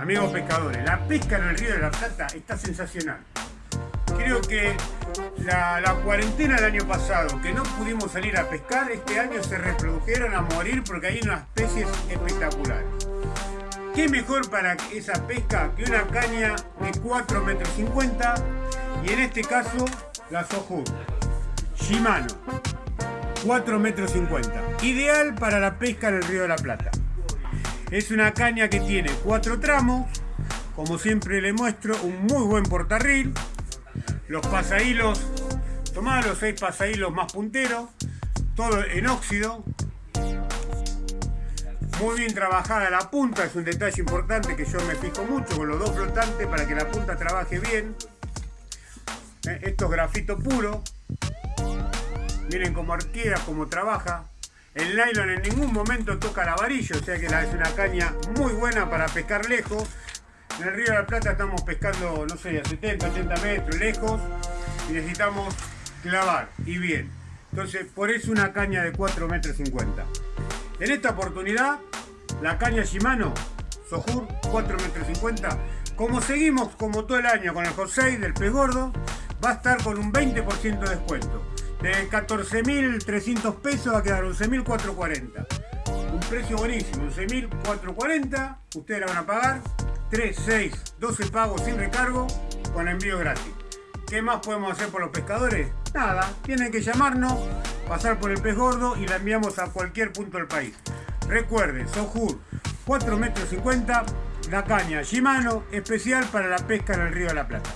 Amigos pescadores, la pesca en el río de la Plata está sensacional. Creo que la, cuarentena del año pasado, que no pudimos salir a pescar, este año se reprodujeron a morir porque hay unas especies espectaculares. ¿Qué mejor para esa pesca que una caña de 4 metros 50 y en este caso la Soju Shimano 4 metros 50 ideal para la pesca en el río de la Plata es una caña que tiene cuatro tramos, como siempre le muestro, un muy buen portarril, los pasahilos, tomad los seis pasahilos más punteros, todo en óxido, muy bien trabajada la punta, es un detalle importante que yo me fijo mucho con los dos flotantes para que la punta trabaje bien. Eh, esto es grafito puro, miren cómo arquea, cómo trabaja. El nylon en ningún momento toca la varilla, o sea que es una caña muy buena para pescar lejos. En el río de la Plata estamos pescando, no sé, a 70, 80 metros lejos y necesitamos clavar y bien. Entonces, por eso una caña de 4 metros 50. En esta oportunidad, la caña Shimano Sojur 4 metros 50, como seguimos como todo el año con el José del pez gordo, va a estar con un 20% de descuento de 14.300 pesos va a quedar 11.440. Un precio buenísimo, 11.440, ustedes la van a pagar, 3, 6, 12 pagos sin recargo con envío gratis. ¿Qué más podemos hacer por los pescadores? Nada, tienen que llamarnos, pasar por el pez gordo y la enviamos a cualquier punto del país. Recuerden, Sojur, 4 metros 50, la caña Shimano, especial para la pesca en el río de la Plata.